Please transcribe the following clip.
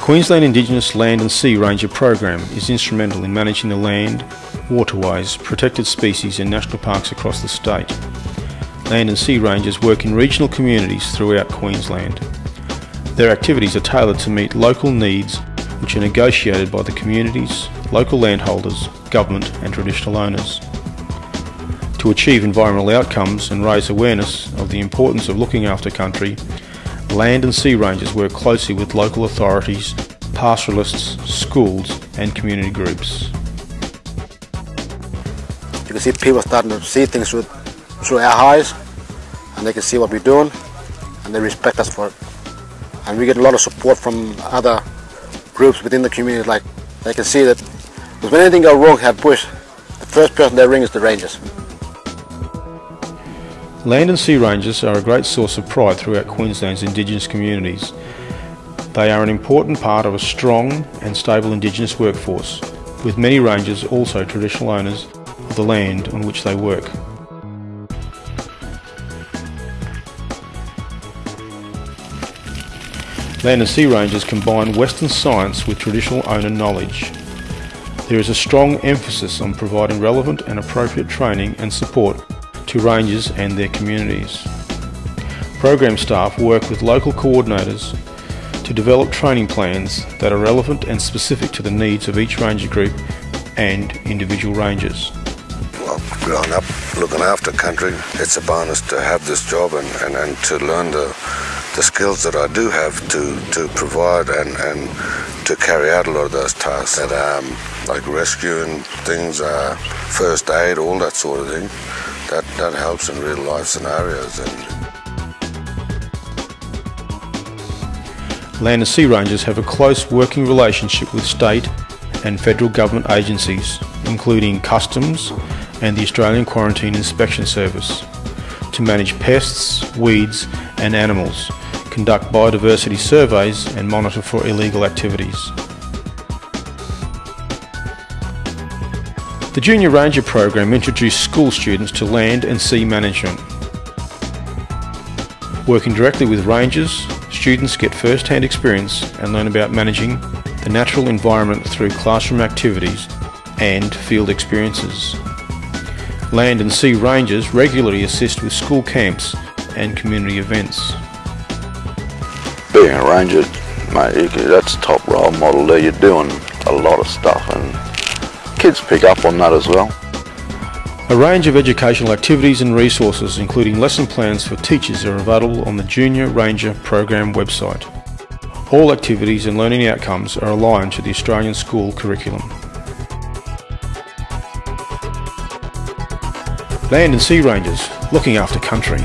Queensland Indigenous Land and Sea Ranger program is instrumental in managing the land, waterways, protected species and national parks across the state. Land and Sea Rangers work in regional communities throughout Queensland. Their activities are tailored to meet local needs which are negotiated by the communities, local landholders, government and traditional owners. To achieve environmental outcomes and raise awareness of the importance of looking after country, Land and Sea Rangers work closely with local authorities, pastoralists, schools and community groups. You can see people starting to see things through, through our eyes and they can see what we're doing and they respect us for it. And we get a lot of support from other groups within the community like they can see that when anything goes wrong at bush, the first person they ring is the rangers. Land and Sea Rangers are a great source of pride throughout Queensland's Indigenous communities. They are an important part of a strong and stable Indigenous workforce, with many rangers also traditional owners of the land on which they work. Land and Sea Rangers combine Western science with traditional owner knowledge. There is a strong emphasis on providing relevant and appropriate training and support to rangers and their communities. Program staff work with local coordinators to develop training plans that are relevant and specific to the needs of each ranger group and individual rangers. Well, growing up looking after country, it's a bonus to have this job and, and, and to learn the, the skills that I do have to, to provide and, and to carry out a lot of those tasks that um, like rescuing things, uh, first aid, all that sort of thing. That, that helps in real life scenarios. And, Land and Sea Rangers have a close working relationship with state and federal government agencies, including Customs and the Australian Quarantine Inspection Service, to manage pests, weeds and animals, conduct biodiversity surveys and monitor for illegal activities. The Junior Ranger program introduced school students to land and sea management. Working directly with rangers, students get first-hand experience and learn about managing the natural environment through classroom activities and field experiences. Land and Sea Rangers regularly assist with school camps and community events. Being a ranger, mate, that's a top role model there. You're doing a lot of stuff and kids pick up on that as well. A range of educational activities and resources including lesson plans for teachers are available on the Junior Ranger program website. All activities and learning outcomes are aligned to the Australian school curriculum. Land and Sea Rangers, looking after country.